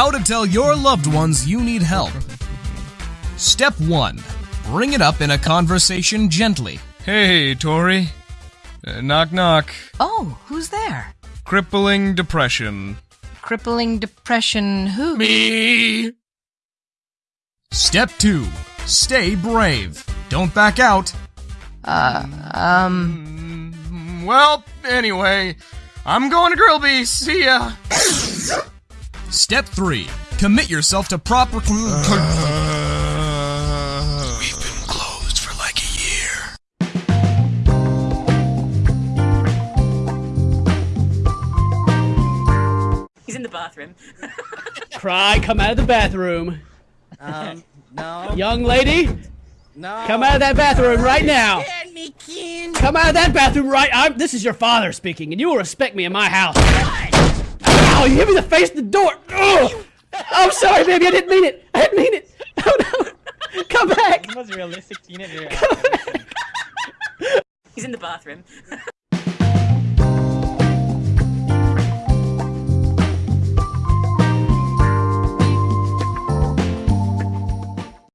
How to tell your loved ones you need help. Step 1. Bring it up in a conversation gently. Hey, Tori. Uh, knock, knock. Oh, who's there? Crippling depression. Crippling depression who? Me! Step 2. Stay brave. Don't back out. Uh, um, Mm, Well, anyway, I'm going to Grillby. See ya. Step 3. Commit yourself to proper. We've been closed for like a year. He's in the bathroom. Cry, come out of the bathroom. Um, no, Young lady, no. come out of that bathroom right now. Let me in. Come out of that bathroom right. I'm, this is your father speaking, and you will respect me in my house. Ow! You hit me in the face of the door. Ugh. I'm sorry, baby. I didn't mean it. I didn't mean it. Oh no! Come back. most realistic teenager. He's in the bathroom.